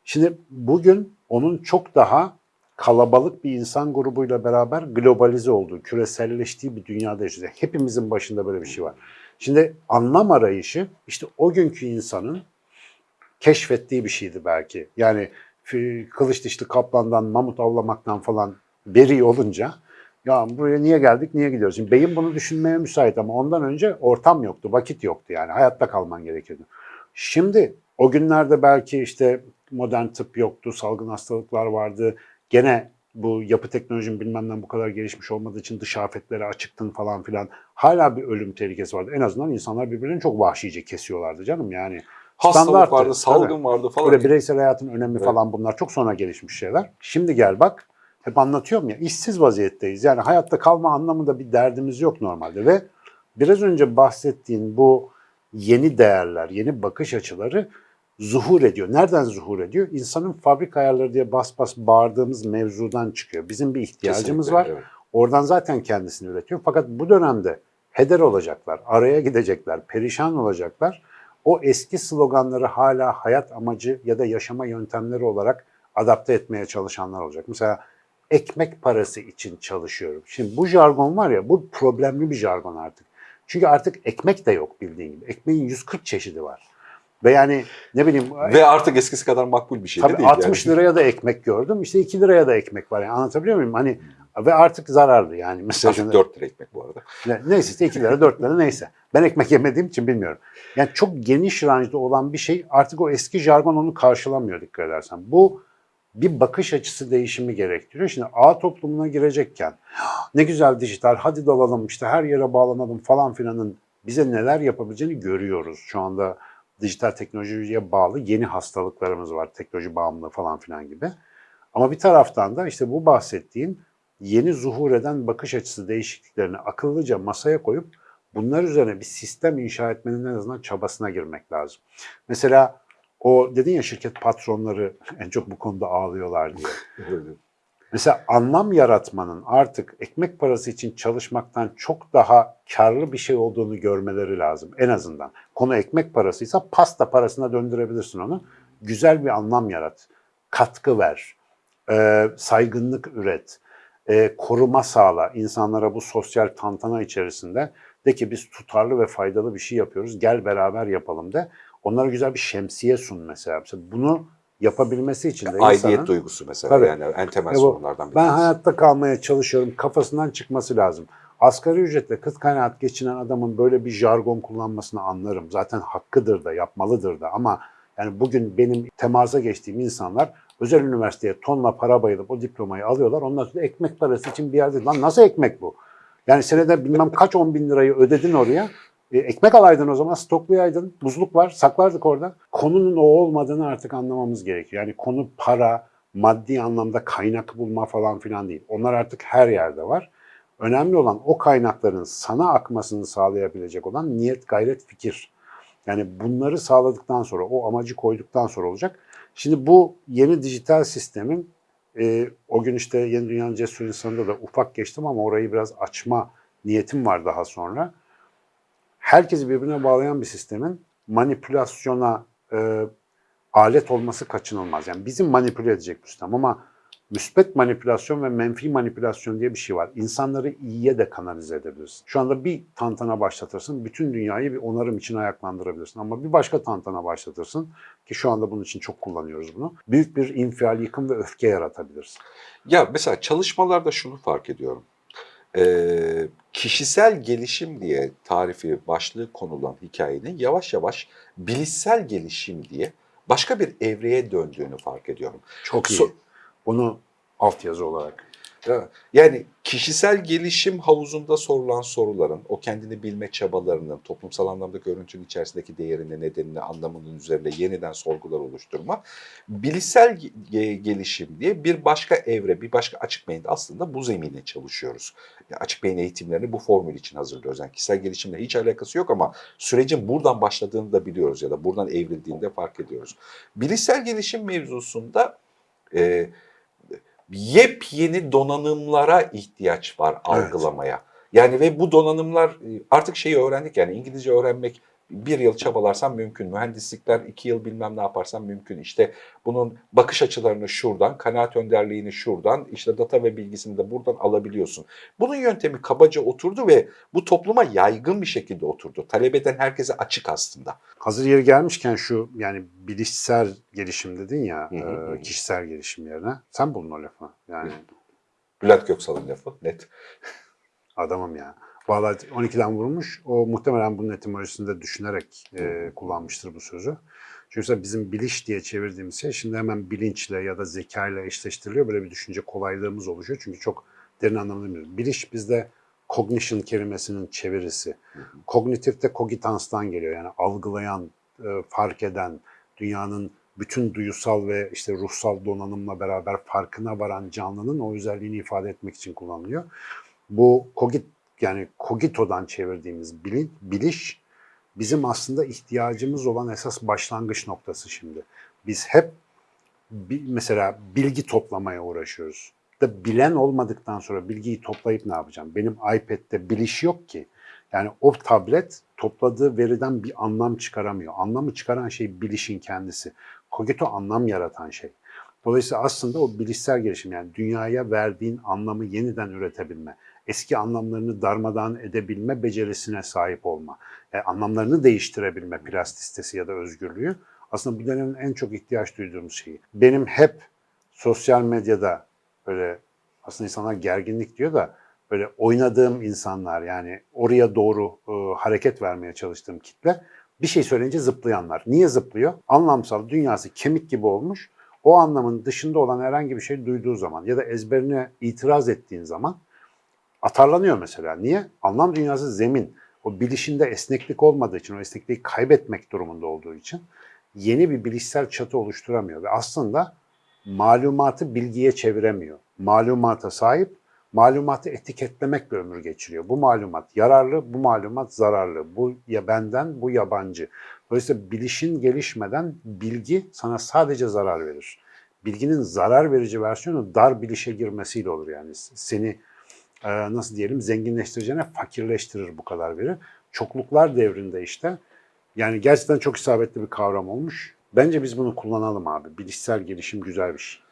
Şimdi bugün onun çok daha kalabalık bir insan grubuyla beraber globalize olduğu, küreselleştiği bir dünyada yaşıyoruz. Hepimizin başında böyle bir şey var. Şimdi anlam arayışı işte o günkü insanın keşfettiği bir şeydi belki. Yani fi- kılıç dişli kaplandan, mamut avlamaktan falan beri olunca ya buraya niye geldik, niye gidiyoruz? Şimdi beyin bunu düşünmeye müsait ama ondan önce ortam yoktu, vakit yoktu yani. Hayatta kalman gerekiyordu. Şimdi o günlerde belki işte modern tıp yoktu, salgın hastalıklar vardı. Gene bu yapı teknolojinin bilmem ne bu kadar gelişmiş olmadığı için dış afetlere açıktın falan filan. Hala bir ölüm tehlikesi vardı. En azından insanlar birbirlerini çok vahşice kesiyorlardı canım yani. Hastalık vardı, tabii. salgın vardı falan. Böyle bireysel hayatın önemi Evet. falan bunlar çok sonra gelişmiş şeyler. Şimdi gel bak, hep anlatıyorum ya, işsiz vaziyetteyiz. Yani hayatta kalma anlamında bir derdimiz yok normalde ve biraz önce bahsettiğin bu yeni değerler, yeni bakış açıları zuhur ediyor. Nereden zuhur ediyor? İnsanın fabrika ayarları diye bas bas bağırdığımız mevzudan çıkıyor. Bizim bir ihtiyacımız Kesinlikle, var. evet. Oradan zaten kendisini üretiyor. Fakat bu dönemde heder olacaklar, araya gidecekler, perişan olacaklar. O eski sloganları hala hayat amacı ya da yaşama yöntemleri olarak adapte etmeye çalışanlar olacak. Mesela ekmek parası için çalışıyorum. Şimdi bu jargon var ya bu problemli bir jargon artık. Çünkü artık ekmek de yok bildiğin gibi. Ekmeğin 140 çeşidi var. Ve yani ne bileyim Ve artık eskisi kadar makbul bir şey de Tabii değil. 60 yani. liraya da ekmek gördüm. İşte 2 liraya da ekmek var. Yani anlatabiliyor muyum? Hani ve artık zararlı yani. Mesela Artık 4 lira ekmek bu arada. ne- neyse işte 2 lira 4 lira neyse. Ben ekmek yemediğim için bilmiyorum. Yani çok geniş ranjda olan bir şey artık o eski jargon onu karşılamıyor dikkat edersen. Bu bir bakış açısı değişimi gerektiriyor. Şimdi ağ toplumuna girecekken ne güzel dijital hadi dalalım işte her yere bağlanalım falan filanın bize neler yapabileceğini görüyoruz. Şu anda dijital teknolojiye bağlı yeni hastalıklarımız var. Teknoloji bağımlılığı falan filan gibi. Ama bir taraftan da işte bu bahsettiğim yeni zuhur eden bakış açısı değişikliklerini akıllıca masaya koyup bunlar üzerine bir sistem inşa etmenin en azından çabasına girmek lazım. Mesela o dedin ya şirket patronları en çok bu konuda ağlıyorlar diye. Mesela anlam yaratmanın artık ekmek parası için çalışmaktan çok daha karlı bir şey olduğunu görmeleri lazım en azından. Konu ekmek parasıysa pasta parasına döndürebilirsin onu. Güzel bir anlam yarat, katkı ver, e, saygınlık üret, e, koruma sağla insanlara bu sosyal tantana içerisinde de ki biz tutarlı ve faydalı bir şey yapıyoruz gel beraber yapalım de. Onlara güzel bir şemsiye sun mesela. Mesela bunu yapabilmesi için de Aidiyet insanın- duygusu mesela Tabii. yani en temel ya bu, sorunlardan bir ben hayatta kalmaya çalışıyorum kafasından çıkması lazım. Asgari ücretle kıt kanaat geçinen adamın böyle bir jargon kullanmasını anlarım. Zaten hakkıdır da yapmalıdır da ama yani bugün benim temasa geçtiğim insanlar özel üniversiteye tonla para bayılıp o diplomayı alıyorlar. Ondan sonra ekmek parası için bir yerde lan nasıl ekmek bu? Yani senede bilmem kaç on bin lirayı ödedin oraya. E, ekmek alaydın o zaman, stoklayaydın, buzluk var, saklardık orada. Konunun o olmadığını artık anlamamız gerekiyor. Yani konu para, maddi anlamda kaynak bulma falan filan değil. Onlar artık her yerde var. Önemli olan o kaynakların sana akmasını sağlayabilecek olan niyet, gayret, fikir. Yani bunları sağladıktan sonra, o amacı koyduktan sonra olacak. Şimdi bu yeni dijital sistemin e, o gün işte Yeni Dünya'nın Cesur İnsanı'nda da ufak geçtim ama orayı biraz açma niyetim var daha sonra. Herkesi birbirine bağlayan bir sistemin manipülasyona e, alet olması kaçınılmaz. Yani bizim manipüle edecek bu sistem ama müspet manipülasyon ve menfi manipülasyon diye bir şey var. İnsanları iyiye de kanalize edebilirsin. Şu anda bir tantana başlatırsın, bütün dünyayı bir onarım için ayaklandırabilirsin. Ama bir başka tantana başlatırsın ki şu anda bunun için çok kullanıyoruz bunu. Büyük bir infial, yıkım ve öfke yaratabilirsin. Ya mesela çalışmalarda şunu fark ediyorum. Ee, kişisel gelişim diye tarifi başlığı konulan hikayenin yavaş yavaş bilişsel gelişim diye başka bir evreye döndüğünü fark ediyorum. Çok iyi. So- Bunu altyazı olarak. Ya- Yani kişisel gelişim havuzunda sorulan soruların, o kendini bilme çabalarının, toplumsal anlamda görüntünün içerisindeki değerini, nedenini, anlamının üzerine yeniden sorgular oluşturma, bilişsel ge- gelişim diye bir başka evre, bir başka açık beyinde aslında bu zemine çalışıyoruz. Yani açık beyin eğitimlerini bu formül için hazırlıyoruz. Yani kişisel gelişimle hiç alakası yok ama sürecin buradan başladığını da biliyoruz ya da buradan evrildiğini de fark ediyoruz. Bilişsel gelişim mevzusunda e, yepyeni donanımlara ihtiyaç var Evet. algılamaya. Yani ve bu donanımlar e, artık şeyi öğrendik yani İngilizce öğrenmek bir yıl çabalarsan mümkün. Mühendislikler iki yıl bilmem ne yaparsan mümkün. İşte bunun bakış açılarını şuradan, kanaat önderliğini şuradan, işte data ve bilgisini de buradan alabiliyorsun. Bunun yöntemi kabaca oturdu ve bu topluma yaygın bir şekilde oturdu. Talep eden herkese açık aslında. Hazır yeri gelmişken şu yani bilişsel gelişim dedin ya hı hı. e, kişisel gelişim yerine. Sen bulun o lafı. Yani Bülent Göksal'ın lafı net. adamım ya. Vallahi 12'den vurmuş. O muhtemelen bunun etimolojisinde düşünerek e, kullanmıştır bu sözü. Çünkü bizim biliş diye çevirdiğimiz şey şimdi hemen bilinçle ya da zeka ile eşleştiriliyor. Böyle bir düşünce kolaylığımız oluşuyor. Çünkü çok derin anlamda bilmiyoruz. Biliş bizde cognition kelimesinin çevirisi. Kognitif de kogitanstan geliyor. Yani algılayan, e, fark eden, dünyanın bütün duyusal ve işte ruhsal donanımla beraber farkına varan canlının o özelliğini ifade etmek için kullanılıyor. Bu kogit yani kogitodan çevirdiğimiz bilin, biliş bizim aslında ihtiyacımız olan esas başlangıç noktası şimdi. Biz hep mesela bilgi toplamaya uğraşıyoruz. Da bilen olmadıktan sonra bilgiyi toplayıp ne yapacağım? Benim iPad'de biliş yok ki. Yani o tablet topladığı veriden bir anlam çıkaramıyor. Anlamı çıkaran şey bilişin kendisi. Kogito anlam yaratan şey. Dolayısıyla aslında o bilişsel gelişim yani dünyaya verdiğin anlamı yeniden üretebilme, eski anlamlarını darmadağın edebilme becerisine sahip olma, yani anlamlarını değiştirebilme plastisitesi ya da özgürlüğü aslında bu dönemin en çok ihtiyaç duyduğumuz şeyi. Benim hep sosyal medyada böyle aslında insanlar gerginlik diyor da böyle oynadığım insanlar yani oraya doğru e, hareket vermeye çalıştığım kitle bir şey söyleyince zıplayanlar. Niye zıplıyor? Anlamsal dünyası kemik gibi olmuş. O anlamın dışında olan herhangi bir şey duyduğu zaman ya da ezberine itiraz ettiğin zaman atarlanıyor mesela. Niye? Anlam dünyası zemin. O bilişinde esneklik olmadığı için, o esnekliği kaybetmek durumunda olduğu için yeni bir bilişsel çatı oluşturamıyor. Ve aslında malumatı bilgiye çeviremiyor. Malumata sahip, malumatı etiketlemekle ömür geçiriyor. Bu malumat yararlı, bu malumat zararlı. Bu ya benden, bu yabancı. Dolayısıyla bilişin gelişmeden bilgi sana sadece zarar verir. bilginin zarar verici versiyonu dar bilişe girmesiyle olur yani. Seni nasıl diyelim zenginleştireceğine fakirleştirir bu kadar veri. Çokluklar devrinde işte yani gerçekten çok isabetli bir kavram olmuş. Bence biz bunu kullanalım abi. Bilişsel gelişim güzel bir şey.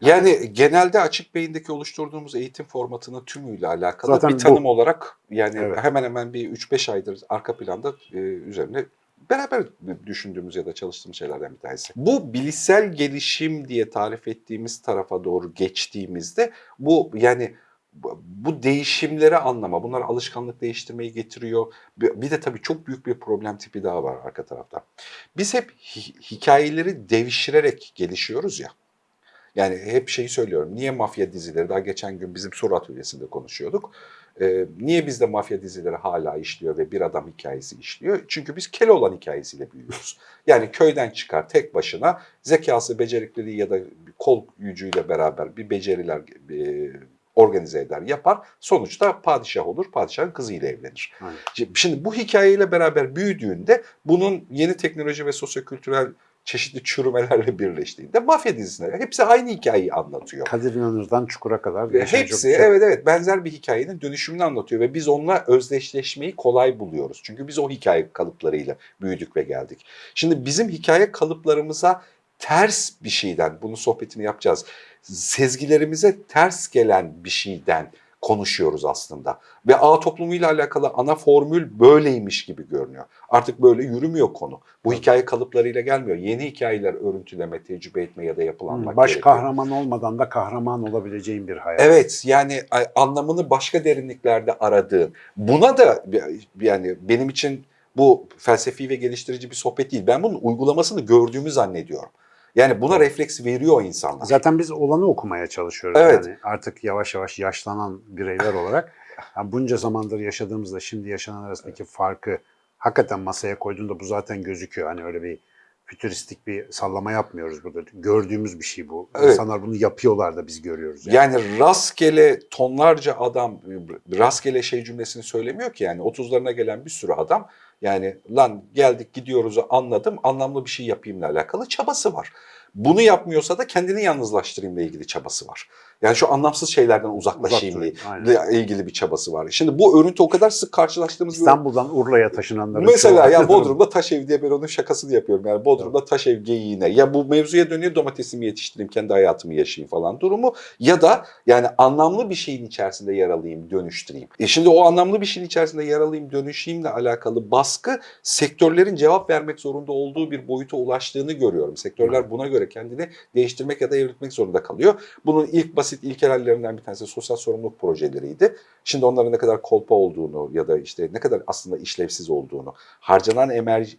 Yani genelde açık beyindeki oluşturduğumuz eğitim formatının tümüyle alakalı Zaten bir bu. tanım olarak yani Evet. hemen hemen bir 3-5 aydır arka planda e, üzerine beraber düşündüğümüz ya da çalıştığımız şeylerden bir tanesi. Bu bilişsel gelişim diye tarif ettiğimiz tarafa doğru geçtiğimizde bu yani bu- değişimleri anlama, bunlar alışkanlık değiştirmeyi getiriyor. Bir bir de tabii çok büyük bir problem tipi daha var arka tarafta. Biz hep hi- hikayeleri devşirerek gelişiyoruz ya. Yani hep şeyi söylüyorum. Niye mafya dizileri? Daha geçen gün bizim soru atölyesinde konuşuyorduk. Ee, niye bizde mafya dizileri hala işliyor ve bir adam hikayesi işliyor? Çünkü biz Keloğlan hikayesiyle büyüyoruz. Yani köyden çıkar tek başına zekası, becerikliliği ya da bir kol gücüyle beraber bir beceriler e, organize eder, yapar. Sonuçta padişah olur, padişahın kızıyla evlenir. Aynen. Şimdi- bu hikayeyle beraber büyüdüğünde bunun yeni teknoloji ve sosyokültürel çeşitli çürümelerle birleştiğinde mafya dizisine hepsi aynı hikayeyi anlatıyor. Kadir İnanır'dan Çukur'a kadar çok hepsi şey. evet evet benzer bir hikayenin dönüşümünü anlatıyor ve biz onunla özdeşleşmeyi kolay buluyoruz. Çünkü biz o hikaye kalıplarıyla büyüdük ve geldik. Şimdi bizim hikaye kalıplarımıza ters bir şeyden, bunu sohbetini yapacağız. Sezgilerimize ters gelen bir şeyden konuşuyoruz aslında. Ve ağ toplumuyla alakalı ana formül böyleymiş gibi görünüyor. Artık böyle yürümüyor konu. Bu hikaye kalıplarıyla gelmiyor. Yeni hikayeler örüntüleme, tecrübe etme ya da yapılanmak Baş gerekiyor. kahraman olmadan da kahraman olabileceğin bir hayat. Evet yani anlamını başka derinliklerde aradığın. Buna da yani benim için bu felsefi ve geliştirici bir sohbet değil. Ben bunun uygulamasını gördüğümü zannediyorum. Yani buna refleks veriyor insanlar. Zaten biz olanı okumaya çalışıyoruz. Evet. Yani artık yavaş yavaş yaşlanan bireyler olarak yani bunca zamandır yaşadığımızla şimdi yaşanan arasındaki farkı hakikaten masaya koyduğunda bu zaten gözüküyor. Hani öyle bir fütüristik bir sallama yapmıyoruz burada. Gördüğümüz bir şey bu. Evet. İnsanlar bunu yapıyorlar da biz görüyoruz. Yani. Yani rastgele tonlarca adam rastgele şey cümlesini söylemiyor ki yani 30'larına gelen bir sürü adam yani lan geldik gidiyoruz'u anladım anlamlı bir şey yapayımla alakalı çabası var. Bunu yapmıyorsa da kendini yalnızlaştırayımla ilgili çabası var. Yani şu anlamsız şeylerden uzaklaşayımla Uzak ilgili bir çabası var. Şimdi bu örüntü o kadar sık karşılaştığımız bir İstanbul'dan Urla'ya taşınanların Mesela ya Bodrum'da taş ev diye ben onun şakasını yapıyorum. Yani Bodrum'da taş ev geyiğine. Ya bu mevzuya dönüyor domatesimi yetiştireyim, kendi hayatımı yaşayayım falan durumu. Ya da yani anlamlı bir şeyin içerisinde yer alayım, dönüştüreyim. E şimdi o anlamlı bir şeyin içerisinde yer alayım, dönüşeyimle alakalı baskı sektörlerin cevap vermek zorunda olduğu bir boyuta ulaştığını görüyorum. Sektörler buna göre kendini değiştirmek ya da evrilmek zorunda kalıyor. Bunun ilk basit ilkel hallerinden bir tanesi sosyal sorumluluk projeleriydi. Şimdi onların ne kadar kolpa olduğunu ya da işte ne kadar aslında işlevsiz olduğunu, harcanan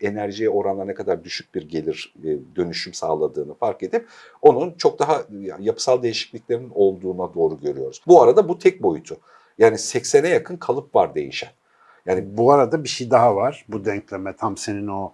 enerjiye oranla ne kadar düşük bir gelir e, dönüşüm sağladığını fark edip onun çok daha yapısal değişikliklerin olduğuna doğru görüyoruz. Bu arada bu tek boyutu. Yani 80'e yakın kalıp var değişen. Yani Bu arada bir şey daha var. Bu denkleme tam senin o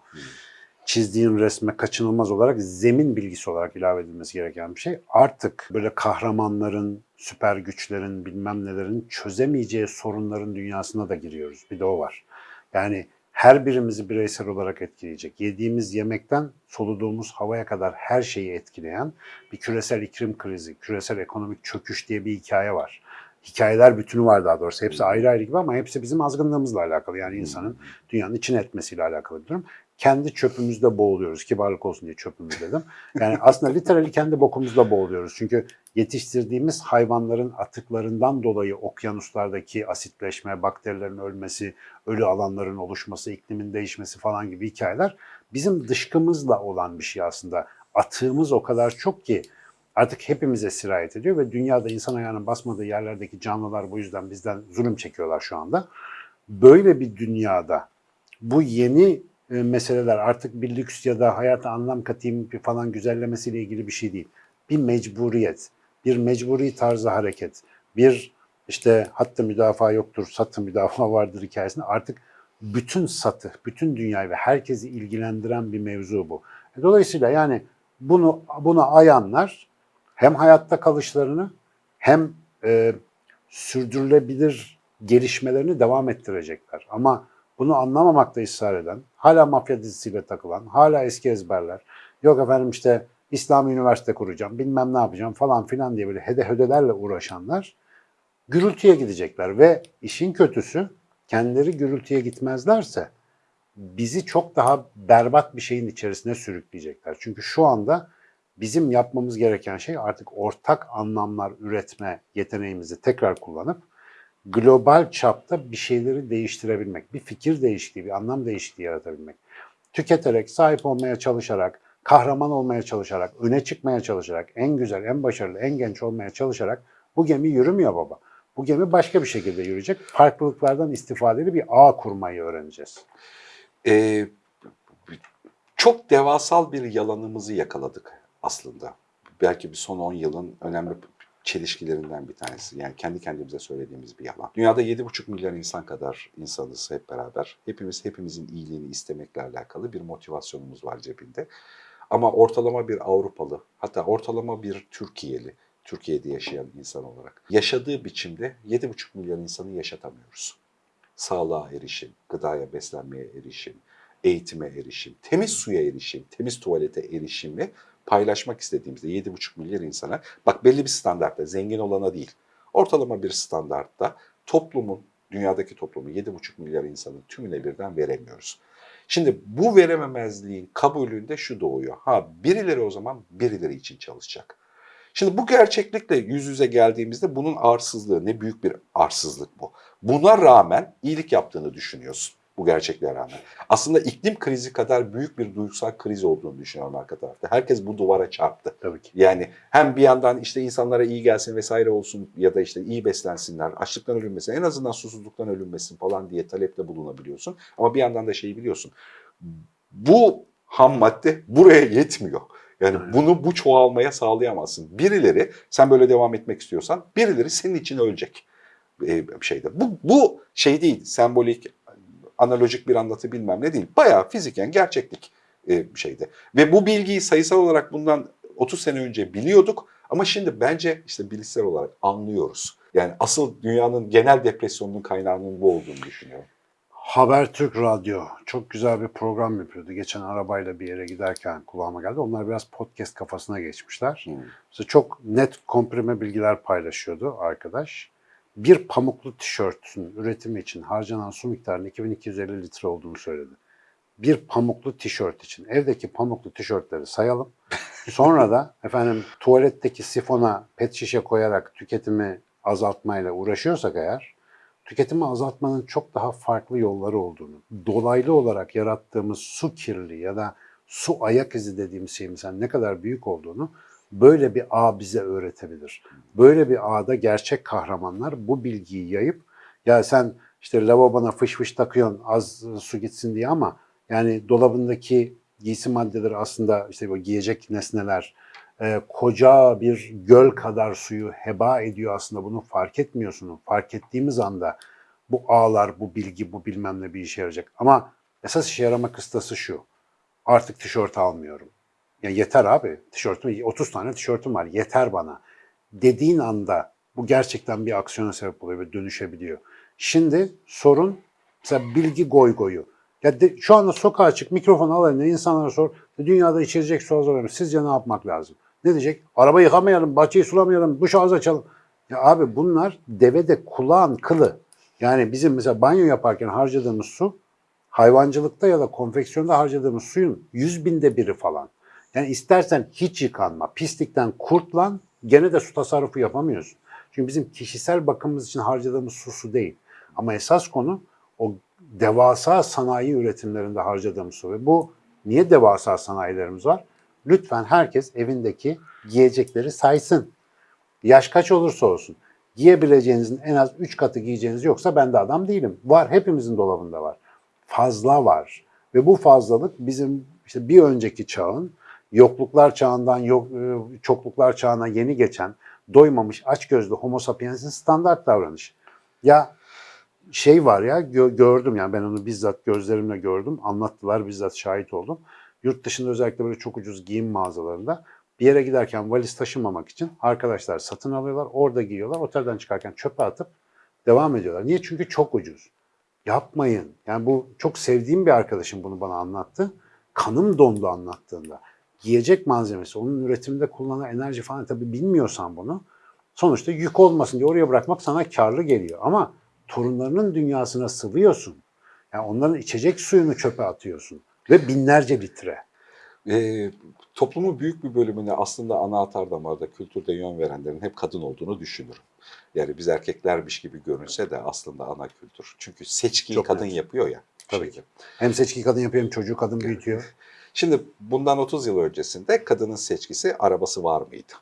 çizdiğin resme kaçınılmaz olarak zemin bilgisi olarak ilave edilmesi gereken bir şey. Artık böyle kahramanların, süper güçlerin, bilmem nelerin çözemeyeceği sorunların dünyasına da giriyoruz. Bir de o var. Yani her birimizi bireysel olarak etkileyecek. Yediğimiz yemekten soluduğumuz havaya kadar her şeyi etkileyen bir küresel iklim krizi, küresel ekonomik çöküş diye bir hikaye var. Hikayeler bütünü var daha doğrusu. Hepsi ayrı ayrı gibi ama hepsi bizim azgınlığımızla alakalı. Yani insanın dünyanın içine etmesiyle alakalı bir durum. Kendi çöpümüzde boğuluyoruz. Kibarlık olsun diye çöpümüz dedim. Yani aslında literally kendi bokumuzda boğuluyoruz. Çünkü yetiştirdiğimiz hayvanların atıklarından dolayı okyanuslardaki asitleşme, bakterilerin ölmesi, ölü alanların oluşması, iklimin değişmesi falan gibi hikayeler bizim dışkımızla olan bir şey aslında. Atığımız o kadar çok ki artık hepimize sirayet ediyor ve dünyada insan ayağının basmadığı yerlerdeki canlılar bu yüzden bizden zulüm çekiyorlar şu anda. Böyle bir dünyada bu yeni e, meseleler artık bir lüks ya da hayata anlam katayım falan güzellemesiyle ilgili bir şey değil. Bir mecburiyet, bir mecburi tarzı hareket, bir işte hatta müdafaa yoktur, satı müdafaa vardır hikayesinde artık bütün satı, bütün dünyayı ve herkesi ilgilendiren bir mevzu bu. E, Dolayısıyla yani bunu buna ayanlar hem hayatta kalışlarını hem e, sürdürülebilir gelişmelerini devam ettirecekler. Ama bunu anlamamakta ısrar eden, hala mafya dizisiyle takılan, hala eski ezberler, yok efendim işte İslami üniversite kuracağım, bilmem ne yapacağım falan filan diye böyle hede hödelerle uğraşanlar gürültüye gidecekler ve işin kötüsü kendileri gürültüye gitmezlerse bizi çok daha berbat bir şeyin içerisine sürükleyecekler. Çünkü şu anda bizim yapmamız gereken şey artık ortak anlamlar üretme yeteneğimizi tekrar kullanıp global çapta bir şeyleri değiştirebilmek, bir fikir değişikliği, bir anlam değişikliği yaratabilmek. Tüketerek, sahip olmaya çalışarak, kahraman olmaya çalışarak, öne çıkmaya çalışarak, en güzel, en başarılı, en genç olmaya çalışarak bu gemi yürümüyor baba. Bu gemi başka bir şekilde yürüyecek. Farklılıklardan istifadeli bir ağ kurmayı öğreneceğiz. Ee, çok devasal bir yalanımızı yakaladık aslında. Belki bir son 10 yılın önemli çelişkilerinden bir tanesi. Yani kendi kendimize söylediğimiz bir yalan. Dünyada 7,5 milyar insan kadar insanız hep beraber. Hepimiz hepimizin iyiliğini istemekle alakalı bir motivasyonumuz var cebinde. Ama ortalama bir Avrupalı, hatta ortalama bir Türkiye'li, Türkiye'de yaşayan insan olarak yaşadığı biçimde 7,5 milyar insanı yaşatamıyoruz. Sağlığa erişim, gıdaya, beslenmeye erişim, eğitime erişim, temiz suya erişim, temiz tuvalete erişimi paylaşmak istediğimizde 7,5 milyar insana, bak belli bir standartta, zengin olana değil, ortalama bir standartta toplumun, dünyadaki toplumun 7,5 milyar insanın tümüne birden veremiyoruz. Şimdi bu verememezliğin kabulünde şu doğuyor. Ha birileri o zaman birileri için çalışacak. Şimdi bu gerçeklikle yüz yüze geldiğimizde bunun arsızlığı ne büyük bir arsızlık bu. Buna rağmen iyilik yaptığını düşünüyorsun bu gerçekliğe rağmen. Aslında iklim krizi kadar büyük bir duygusal kriz olduğunu düşünüyorum arka tarafta. Herkes bu duvara çarptı. Tabii ki. Yani hem bir yandan işte insanlara iyi gelsin vesaire olsun ya da işte iyi beslensinler, açlıktan ölünmesin, en azından susuzluktan ölünmesin falan diye talepte bulunabiliyorsun. Ama bir yandan da şeyi biliyorsun. Bu ham madde buraya yetmiyor. Yani bunu bu çoğalmaya sağlayamazsın. Birileri sen böyle devam etmek istiyorsan birileri senin için ölecek bir şeyde. Bu, bu şey değil, sembolik, analojik bir anlatı bilmem ne değil. Bayağı fiziken gerçeklik e, bir şeyde. Ve bu bilgiyi sayısal olarak bundan 30 sene önce biliyorduk ama şimdi bence işte bilişsel olarak anlıyoruz. Yani asıl dünyanın genel depresyonunun kaynağının bu olduğunu düşünüyorum. Habertürk Radyo çok güzel bir program yapıyordu. Geçen arabayla bir yere giderken kulağıma geldi. Onlar biraz podcast kafasına geçmişler. Hmm. Mesela çok net komprime bilgiler paylaşıyordu arkadaş. Bir pamuklu tişörtün üretimi için harcanan su miktarının 2250 litre olduğunu söyledi. Bir pamuklu tişört için. Evdeki pamuklu tişörtleri sayalım. Sonra da efendim tuvaletteki sifona pet şişe koyarak tüketimi azaltmayla uğraşıyorsak eğer tüketimi azaltmanın çok daha farklı yolları olduğunu, dolaylı olarak yarattığımız su kirliliği ya da su ayak izi dediğimiz şeyin ne kadar büyük olduğunu böyle bir ağ bize öğretebilir. Böyle bir ağda gerçek kahramanlar bu bilgiyi yayıp ya sen işte lavabona fış fış takıyorsun az su gitsin diye ama yani dolabındaki giysi maddeleri aslında işte bu giyecek nesneler e, koca bir göl kadar suyu heba ediyor aslında bunu fark etmiyorsun. Fark ettiğimiz anda bu ağlar, bu bilgi, bu bilmem ne bir işe yarayacak. Ama esas işe yarama kıstası şu. Artık tişört almıyorum. Ya yeter abi. Tişörtüm 30 tane tişörtüm var. Yeter bana. Dediğin anda bu gerçekten bir aksiyona sebep oluyor ve dönüşebiliyor. Şimdi sorun mesela bilgi goy goyu. Ya de- şu anda sokağa çık, mikrofon al eline insanlara sor. Dünyada içilecek su azalıyor. Sizce ne yapmak lazım? Ne diyecek? Araba yıkamayalım, bahçeyi sulamayalım, duş ağzı açalım. Ya abi bunlar devede kulağın kılı. Yani bizim mesela banyo yaparken harcadığımız su hayvancılıkta ya da konfeksiyonda harcadığımız suyun yüz binde biri falan. Yani istersen hiç yıkanma, pislikten kurtlan gene de su tasarrufu yapamıyorsun. Çünkü bizim kişisel bakımımız için harcadığımız su su değil. Ama esas konu o devasa sanayi üretimlerinde harcadığımız su. Ve bu niye devasa sanayilerimiz var? Lütfen herkes evindeki giyecekleri saysın. Yaş kaç olursa olsun. Giyebileceğinizin en az 3 katı giyeceğiniz yoksa ben de adam değilim. Var, hepimizin dolabında var. Fazla var. Ve bu fazlalık bizim işte bir önceki çağın yokluklar çağından yok, e, çokluklar çağına yeni geçen doymamış açgözlü homo sapiens'in standart davranışı. Ya şey var ya gö- gördüm yani ben onu bizzat gözlerimle gördüm. Anlattılar bizzat şahit oldum. Yurt dışında özellikle böyle çok ucuz giyim mağazalarında bir yere giderken valiz taşımamak için arkadaşlar satın alıyorlar. Orada giyiyorlar. Otelden çıkarken çöpe atıp devam ediyorlar. Niye? Çünkü çok ucuz. Yapmayın. Yani bu çok sevdiğim bir arkadaşım bunu bana anlattı. Kanım dondu anlattığında. Giyecek malzemesi, onun üretiminde kullanılan enerji falan tabii bilmiyorsan bunu sonuçta yük olmasın diye oraya bırakmak sana karlı geliyor. Ama torunlarının dünyasına sıvıyorsun. Yani onların içecek suyunu çöpe atıyorsun ve binlerce litre. Ee, toplumun büyük bir bölümüne aslında ana atar damarda kültürde yön verenlerin hep kadın olduğunu düşünürüm. Yani biz erkeklermiş gibi görünse de aslında ana kültür. Çünkü seçkiyi Çok kadın net. yapıyor ya. Tabii şeyde. ki. Hem seçki kadın yapıyor hem çocuğu kadın büyütüyor. Şimdi bundan 30 yıl öncesinde kadının seçkisi arabası var mıydı?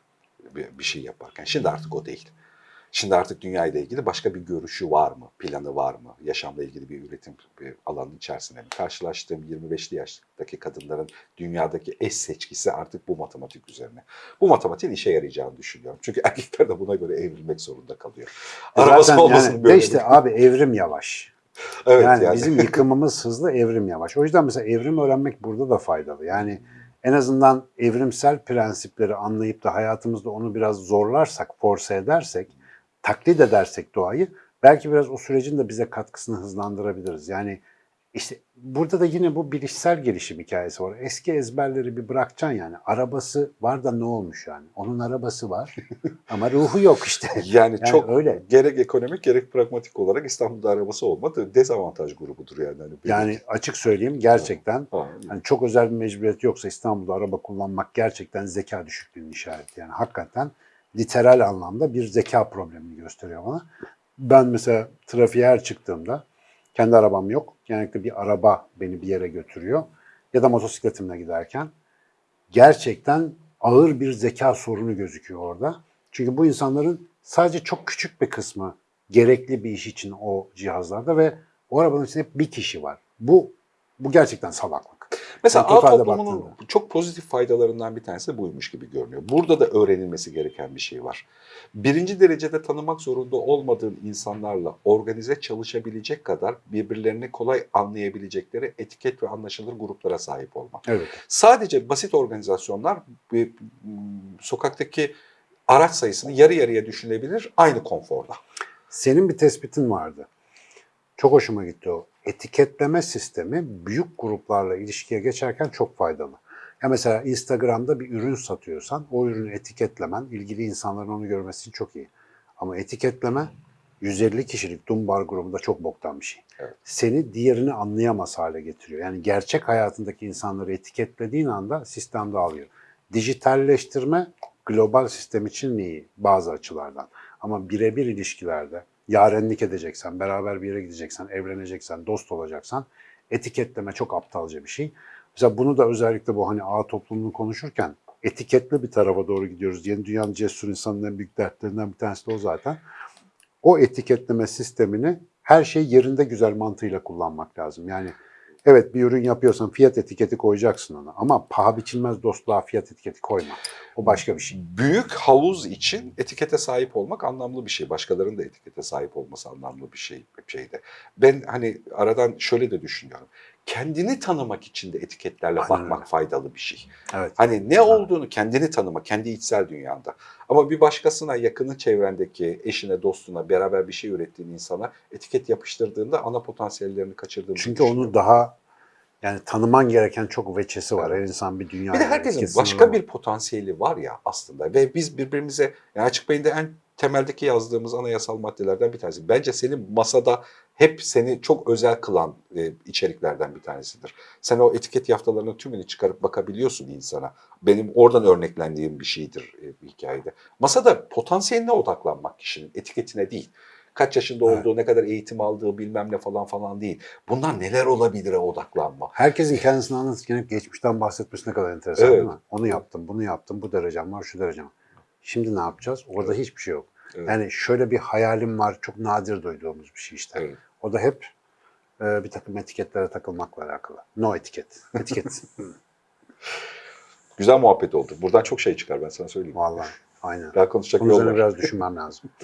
Bir, bir şey yaparken. Şimdi artık o değil. Şimdi artık dünya ile ilgili başka bir görüşü var mı? Planı var mı? Yaşamla ilgili bir üretim bir alanın içerisinde mi? Karşılaştığım 25'li yaştaki kadınların dünyadaki eş seçkisi artık bu matematik üzerine. Bu matematiğin işe yarayacağını düşünüyorum. Çünkü erkekler de buna göre evrilmek zorunda kalıyor. Arabası Zaten olmasın yani, böyle. de işte abi evrim yavaş. Evet yani, yani. bizim yıkımımız hızlı, evrim yavaş. O yüzden mesela evrim öğrenmek burada da faydalı. Yani en azından evrimsel prensipleri anlayıp da hayatımızda onu biraz zorlarsak, force edersek, taklit edersek doğayı belki biraz o sürecin de bize katkısını hızlandırabiliriz. Yani işte burada da yine bu bilişsel gelişim hikayesi var. Eski ezberleri bir bırakacaksın yani. Arabası var da ne olmuş yani? Onun arabası var ama ruhu yok işte. Yani, Yani çok öyle. gerek ekonomik gerek pragmatik olarak İstanbul'da arabası olmadı dezavantaj grubudur yani. Hani benim- Yani açık söyleyeyim gerçekten Ha, Hani çok özel bir mecburiyet yoksa İstanbul'da araba kullanmak gerçekten zeka düşüklüğünün işareti. Yani hakikaten literal anlamda bir zeka problemini gösteriyor bana. Ben mesela trafiğe her çıktığımda kendi arabam yok. Genellikle bir araba beni bir yere götürüyor. Ya da motosikletimle giderken gerçekten ağır bir zeka sorunu gözüküyor orada. Çünkü bu insanların sadece çok küçük bir kısmı gerekli bir iş için o cihazlarda ve o arabanın içinde bir kişi var. Bu bu gerçekten salaklık. Mesela ağ toplumunun baktığında. çok pozitif faydalarından bir tanesi buymuş gibi görünüyor. Burada da öğrenilmesi gereken bir şey var. Birinci derecede tanımak zorunda olmadığın insanlarla organize çalışabilecek kadar birbirlerini kolay anlayabilecekleri etiket ve anlaşılır gruplara sahip olmak. Evet. Sadece basit organizasyonlar sokaktaki araç sayısını yarı yarıya düşünebilir aynı konforda. Senin bir tespitin vardı. Çok hoşuma gitti o. Etiketleme sistemi büyük gruplarla ilişkiye geçerken çok faydalı. Ya mesela Instagram'da bir ürün satıyorsan o ürünü etiketlemen ilgili insanların onu görmesi çok iyi. Ama etiketleme 150 kişilik Dumbar grubunda çok boktan bir şey. Evet. Seni diğerini anlayamaz hale getiriyor. Yani gerçek hayatındaki insanları etiketlediğin anda sistem dağılıyor. Dijitalleştirme global sistem için iyi bazı açılardan. Ama birebir ilişkilerde yarenlik edeceksen, beraber bir yere gideceksen, evleneceksen, dost olacaksan etiketleme çok aptalca bir şey. Mesela bunu da özellikle bu hani ağ toplumunu konuşurken etiketli bir tarafa doğru gidiyoruz. Yeni dünyanın cesur insanının en büyük dertlerinden bir tanesi de o zaten. O etiketleme sistemini her şey yerinde güzel mantığıyla kullanmak lazım. Yani evet bir ürün yapıyorsan fiyat etiketi koyacaksın ona ama paha biçilmez dostluğa fiyat etiketi koyma. O başka bir şey. Büyük havuz için etikete sahip olmak anlamlı bir şey. Başkalarının da etikete sahip olması anlamlı bir şey. Ben hani aradan şöyle de düşünüyorum. Kendini tanımak için de etiketlerle Aynen bakmak faydalı bir şey. Evet. Hani ne olduğunu kendini tanıma, kendi içsel dünyanda. Ama bir başkasına, yakını çevrendeki, eşine, dostuna, beraber bir şey ürettiğin insana etiket yapıştırdığında ana potansiyellerini kaçırdığını Çünkü onu daha yani tanıman gereken çok veçesi var. Her insan bir dünya. Bir de herkesin kesin başka ama. bir potansiyeli var ya aslında ve biz birbirimize yani açık beyinde en temeldeki yazdığımız anayasal maddelerden bir tanesi. Bence senin masada hep seni çok özel kılan e, içeriklerden bir tanesidir. Sen o etiket yaftalarının tümünü çıkarıp bakabiliyorsun insana. Benim oradan örneklendiğim bir şeydir e, bir hikayede. Masada potansiyeline odaklanmak kişinin etiketine değil. Kaç yaşında Evet. olduğu, ne kadar eğitim aldığı bilmem ne falan falan değil. Bundan neler olabilire odaklanma. Herkesin kendisini anlatırken geçmişten bahsetmesi ne kadar enteresan Evet. değil mi? Onu yaptım, bunu yaptım, bu derecem var, şu derecem var. Şimdi ne yapacağız? Orada hiçbir şey yok. Evet. Yani şöyle bir hayalim var, çok nadir duyduğumuz bir şey işte. Evet. O da hep e, bir takım etiketlere takılmakla alakalı. No etiket. Etiket. Güzel muhabbet oldu. Buradan çok şey çıkar ben sana söyleyeyim. Vallahi aynen. Daha konuşacak Bunun yol üzerine var. biraz düşünmem lazım.